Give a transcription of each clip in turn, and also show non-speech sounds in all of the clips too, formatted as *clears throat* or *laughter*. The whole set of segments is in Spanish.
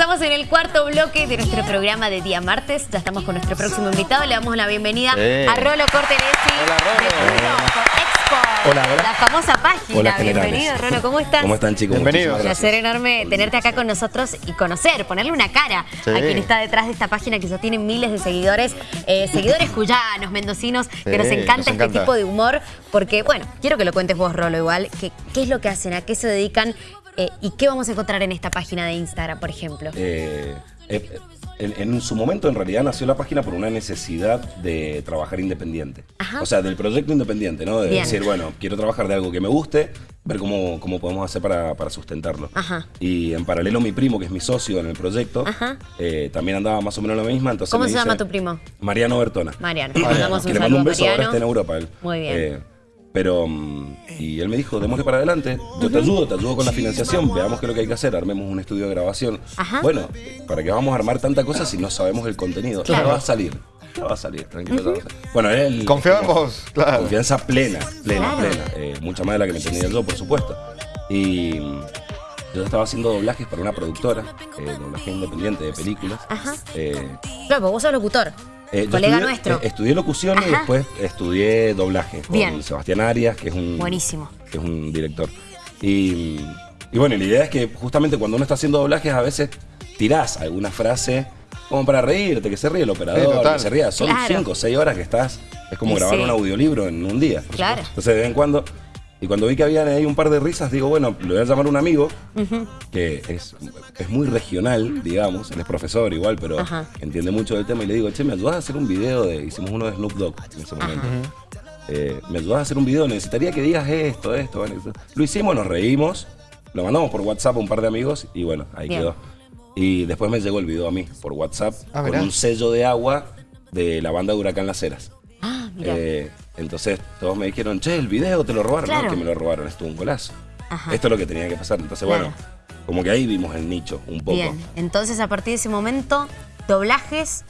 Avanzamos en el cuarto bloque de nuestro programa de día martes. Ya estamos con nuestro próximo invitado. Le damos la bienvenida a Rolo Cortelesi. Hola, Rolo. Hola, hola. La famosa página. Bienvenido, Rolo. ¿Cómo estás? ¿Cómo están, chicos? Bienvenido. Un placer enorme tenerte acá con nosotros y conocer, ponerle una cara a quien está detrás de esta página que ya tiene miles de seguidores, eh, seguidores cuyanos, mendocinos, que nos encanta este tipo de humor, porque, bueno, quiero que lo cuentes vos, Rolo, igual, que, qué es lo que hacen, a qué se dedican eh, y qué vamos a encontrar en esta página de Instagram, por ejemplo. Eh, en, su momento en realidad nació la página por una necesidad de trabajar independiente. O sea, del proyecto independiente, ¿no? De decir, bueno, quiero trabajar de algo que me guste, ver cómo, cómo podemos hacer para, sustentarlo. Y en paralelo mi primo, que es mi socio en el proyecto, eh, también andaba más o menos lo. Entonces ¿Cómo se llama tu primo? Mariano Bertona. Mariano. *clears throat* Mariano. Que le mando un beso, ahora está en Europa él. Muy bien. Pero, mm, y él me dijo, démosle para adelante, yo te ayudo, te ayudo con la financiación, veamos qué es lo que hay que hacer, armemos un estudio de grabación. Bueno, ¿para qué vamos a armar tanta cosa si no sabemos el contenido? Ya va a salir, ya va a salir, tranquilo. Bueno, él... Confiamos, claro. Confianza plena, plena, plena. Eh, mucha más de la que me tenía yo, por supuesto. Y mm, yo estaba haciendo doblajes para una productora, eh, doblaje independiente de películas. Ajá. Eh, claro, vos sos locutor. Eh, colega nuestro. Eh, estudié locución y después estudié doblaje con Sebastián Arias, que es un. Buenísimo. Que es un director. Y, bueno, la idea es que justamente cuando uno está haciendo doblajes, a veces tirás alguna frase como para reírte, que se ríe el operador, que se ría. Son cinco o seis horas que estás. Es como grabar un audiolibro en un día. Claro. Entonces, de vez en cuando y cuando vi que había ahí un par de risas, digo, bueno, le voy a llamar a un amigo que es, es, muy regional, digamos, él es profesor igual, pero entiende mucho del tema. Y le digo, che, ¿me ayudas a hacer un video de. Hicimos uno de Snoop Dogg en ese momento. Eh, ¿Me ayudas a hacer un video? Necesitaría que digas esto, esto. Lo hicimos, nos reímos, lo mandamos por WhatsApp a un par de amigos y bueno, ahí quedó. Y después me llegó el video a mí por WhatsApp ah, con un sello de agua de la banda de Huracán Las Heras. Ah, mira. Eh, entonces todos me dijeron, che, el video te lo robaron. No, que me lo robaron, estuvo un golazo. Esto es lo que tenía que pasar. Entonces, bueno, como que ahí vimos el nicho un poco. Bien, entonces a partir de ese momento, doblajes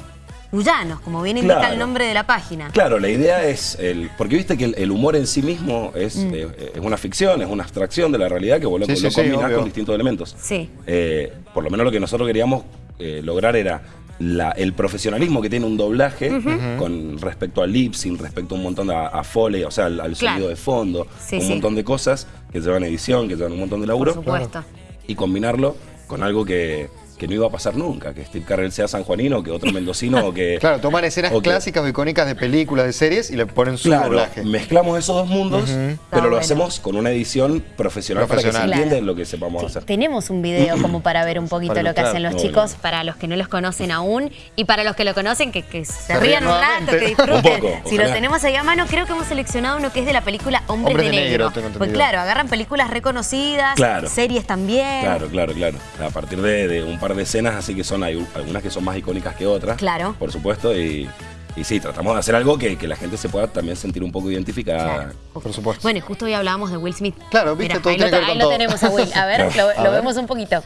cuyanos, como bien indica el nombre de la página. Claro, la idea es, el, porque viste que el, humor en sí mismo es, mm. eh, es, una ficción, es una abstracción de la realidad que vos lo, con distintos elementos. Sí. Eh, por lo menos lo que nosotros queríamos eh, lograr era el profesionalismo que tiene un doblaje con respecto al lip sync, respecto a un montón de a, foley, o sea, al, sonido de fondo, un montón de cosas que llevan edición, que llevan un montón de laburo. Por supuesto. Y combinarlo con algo que, que no iba a pasar nunca, que Steve Carell sea sanjuanino, que otro mendocino o que... *laughs* Claro, toman escenas clásicas o icónicas de películas, de series y le ponen su claro, mezclamos esos dos mundos, pero lo hacemos con una edición profesional, para que se entienda lo que sepamos hacer. Tenemos un video como *clears throat* para ver un poquito lo que hacen los chicos, para los que no los conocen aún y para los que lo conocen, que, se, rían un rato, que disfruten. si lo tenemos ahí a mano, creo que hemos seleccionado uno que es de la película Hombres, de, Negro. pues claro, agarran películas reconocidas, series también. Claro, claro, claro. A partir de, de un par de escenas, así que son hay algunas que son más icónicas que otras. Claro. Por supuesto, y, y sí, tratamos de hacer algo que, la gente se pueda también sentir un poco identificada. Por supuesto. Bueno, justo hoy hablábamos de Will Smith. Claro, viste todo Ahí, lo, ahí lo tenemos a Will. A ver, *laughs* lo, vemos un poquito.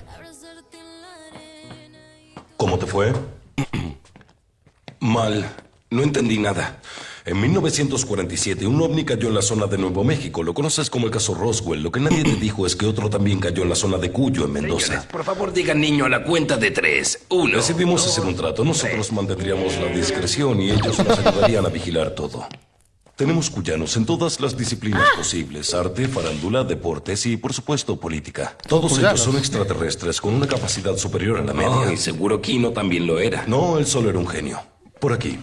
¿Cómo te fue? *clears throat* Mal. No entendí nada. En 1947, un ovni cayó en la zona de Nuevo México. Lo conoces como el caso Roswell. Lo que nadie te dijo es que otro también cayó en la zona de Cuyo, en Mendoza. por favor, digan niño a la cuenta de tres. Uno. Decidimos hacer un trato. Nosotros mantendríamos la discreción y ellos nos ayudarían a vigilar todo. Tenemos cuyanos en todas las disciplinas posibles, arte, farándula, deportes y, por supuesto, política. Todos ellos son extraterrestres con una capacidad superior a la media. y seguro Kino también lo era. No, él solo era un genio. Por aquí.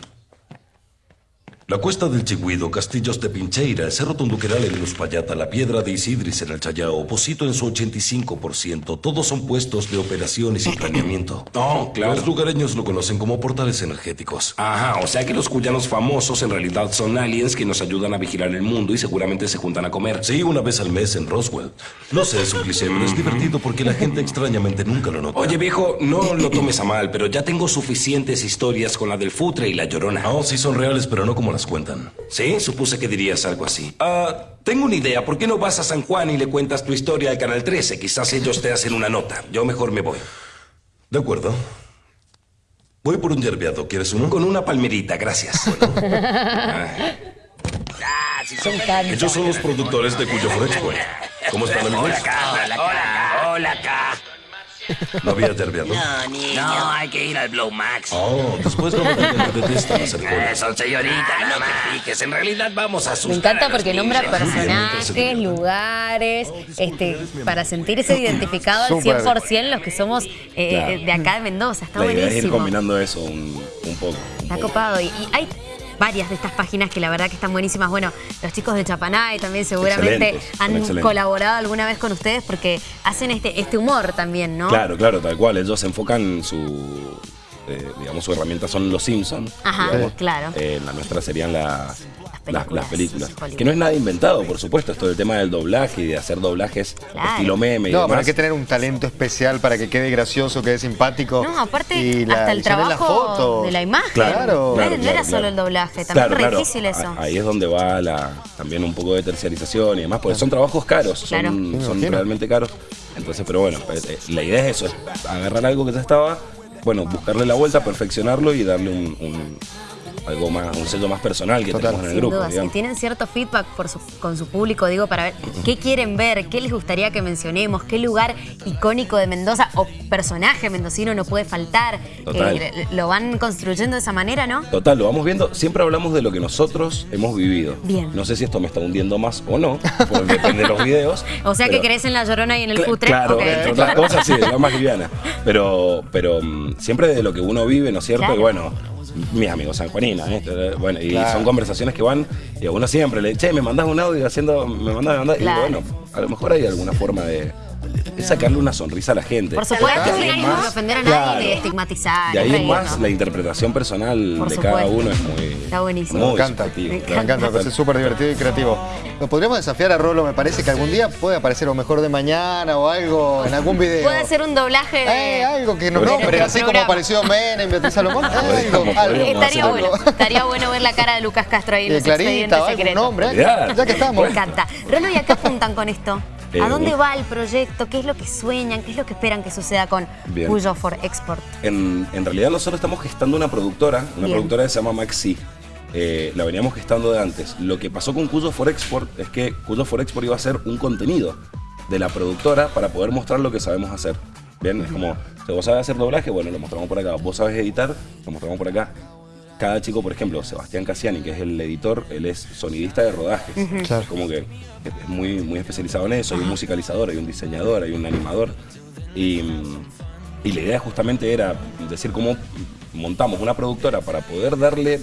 La cuesta del Chigüido, Castillos de Pincheira, el Cerro Tunduqueral en Uspallata, la Piedra de Isidris en el Chayao, Posito en su 85%, todos son puestos de operaciones y planeamiento. *laughs* Oh, claro. Los lugareños lo conocen como portales energéticos. Ajá, o sea que los cuyanos famosos en realidad son aliens que nos ayudan a vigilar el mundo y seguramente se juntan a comer. Sí, una vez al mes en Roswell. No sé, es un cliché, pero es divertido porque la gente extrañamente nunca lo nota. Oye, viejo, no lo tomes a mal, pero ya tengo suficientes historias con la del futre y la llorona. Oh, sí son reales, pero no como las cuentan. Sí, supuse que dirías algo así. Ah, tengo una idea. ¿Por qué no vas a San Juan y le cuentas tu historia al Canal 13? Quizás ellos te hacen una nota. Yo mejor me voy. De acuerdo. Voy por un yerbeado. ¿Quieres uno? Con una palmerita, gracias. *laughs* Ah, son Ellos son los productores de Cuyo Fresh ¿Cómo están, amigos? Hola. Hola. Hola, acá. *laughs* ¿No había yerbeado? No, niño. No, hay que ir al Blow Max. Oh, después me detestan hacer Eh, colas. son señoritas, no te piques. En realidad vamos a asustar Me encanta a porque nombra personajes, lugares, este, para sentirse identificado al Súper. 100% los que somos eh, Claro. de acá de Mendoza. Está La idea es ir buenísimo. combinando eso un, un poco. un Está poco. copado. Y, y hay varias de estas páginas que la verdad que están buenísimas. Bueno, los chicos de Chapanay también seguramente Excelentes, han excelentes. colaborado alguna vez con ustedes porque hacen este, este humor también, ¿no? Claro, claro, tal cual. Ellos se enfocan su, eh, digamos, su herramienta son los Simpsons. Ajá, claro. la nuestra serían las, las, películas, las películas. Hollywood. Que no es nada inventado, por supuesto. Esto del tema del doblaje y de hacer doblajes Claro. estilo meme y No, pero hay que tener un talento especial para que quede gracioso, quede simpático. No, aparte, Y la hasta el trabajo fotos. de la imagen. Claro. No, Claro, era- claro, solo el doblaje, también Claro, re claro. difícil eso. Ahí es donde va la, también un poco de terciarización y demás, porque son trabajos caros, Claro. son, son realmente caros. Entonces, pero bueno, pues, eh, la idea es eso, es agarrar algo que ya estaba, bueno, buscarle la vuelta, perfeccionarlo y darle un, un- algo más, un sello más personal que Total. tenemos en el Sin grupo. duda, si tienen cierto feedback por su- con su público, digo, para ver qué quieren ver, qué les gustaría que mencionemos, qué lugar icónico de Mendoza o personaje mendocino no puede faltar. Total. Eh, lo van construyendo de esa manera, ¿no? Total, lo vamos viendo. Siempre hablamos de lo que nosotros hemos vivido. Bien. No sé si esto me está hundiendo más o no, porque depende de los videos. *laughs* O sea que crees en la llorona y en el Cla- putre. Claro, Ok. entre otras cosas, sí, la más liviana. Pero, pero mm, siempre de lo que uno vive, ¿no es cierto? Claro. Y bueno, mis amigos sanjuaninas, ¿eh? bueno, y Claro. son conversaciones que van, y a uno siempre le che, me mandás un audio haciendo, me mandás, me mandás, Claro. y bueno, a lo mejor hay alguna forma de, de sacarle una sonrisa a la gente. Por supuesto, De sin ánimo más- de ofender a nadie claro. ni de estigmatizar. De ahí es más, la interpretación personal Por de cada uno es muy. Está buenísimo. Me muy encanta, subjetivo, me encanta, me parece súper divertido y creativo. Lo podríamos desafiar a Rolo, me parece que algún día puede aparecer o mejor de mañana o algo en algún *laughs* video. Puede ser un doblaje de. Eh, algo que nos De nombre, así como apareció Menem, Beatriz Salomón. Algo, algo. Estaría hacer bueno, algo. estaría bueno ver la cara de Lucas Castro ahí en Eh, los expedientes Clarita, algún secretos. nombre. Ya que estamos. Me encanta. Rolo, ¿y a qué apuntan con esto? Eh, ¿A dónde va el proyecto? ¿Qué es lo que sueñan? ¿Qué es lo que esperan que suceda con. Cuyo for Export? En, en realidad nosotros estamos gestando una productora, una Bien. productora que se llama Maxi. Eh, la veníamos gestando de antes. Lo que pasó con Cuyo for Export es que Cuyo for Export iba a ser un contenido de la productora para poder mostrar lo que sabemos hacer. Bien, es como, si vos sabes hacer doblaje, bueno, lo mostramos por acá. Vos sabes editar, lo mostramos por acá. Cada chico, por ejemplo, Sebastián Cassiani, que es el editor, él es sonidista de rodajes. Claro. Como que es muy, muy especializado en eso. Hay un musicalizador, hay un diseñador, hay un animador. Y, y la idea justamente era decir cómo montamos una productora para poder darle,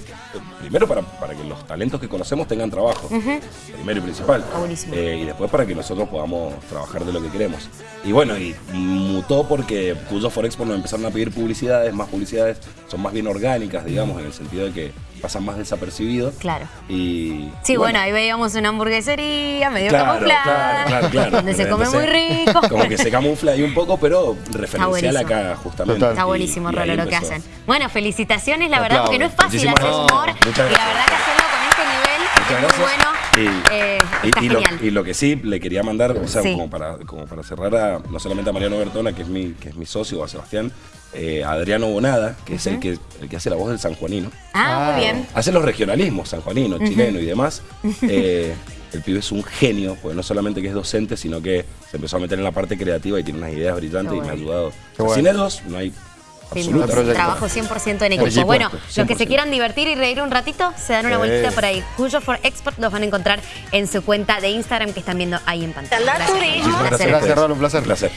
primero para, para que los talentos que conocemos tengan trabajo, primero y principal. Buenísimo. Eh, y después para que nosotros podamos trabajar de lo que queremos. Y bueno, y mutó porque Cuyo for Expo nos empezaron a pedir publicidades, más publicidades, son más bien orgánicas, digamos, en el sentido de que pasan más desapercibidos. Claro. Y, Sí, y bueno, ahí veíamos una hamburguesería medio Claro, camuflada, claro, claro, claro. *laughs* donde se come muy rico. Como que se camufla ahí un poco, pero referencial acá, justamente. Total. Está buenísimo, y Rolo, lo que hacen. Bueno, felicitaciones, la verdad, porque no es fácil Muchísimas hacer humor. Y la verdad que hacerlo con este nivel Muchas es muy gracias. bueno. Y, eh, y- está y lo, genial. y lo que sí le quería mandar, o sea, Sí. como, para, como para cerrar a, no solamente a Mariano Bertona, que es mi, que es mi socio, o a Sebastián, eh, a Adriano Bonada, que es el que, el que hace la voz del sanjuanino. Ah, muy Ah. bien. Hace los regionalismos, sanjuanino, chileno y demás. *laughs* Eh, el pibe es un genio, porque no solamente que es docente, sino que se empezó a meter en la parte creativa y tiene unas ideas brillantes y me ha ayudado. Bueno. Sin ellos no hay Trabajo 100% en equipo. Bueno, los que 100%. se quieran divertir y reír un ratito, se dan una Sí. vueltita por ahí. Cuyo for Export los van a encontrar en su cuenta de Instagram que están viendo ahí en pantalla. Gracias. Muchísimas Un placer. gracias. un placer. Un placer.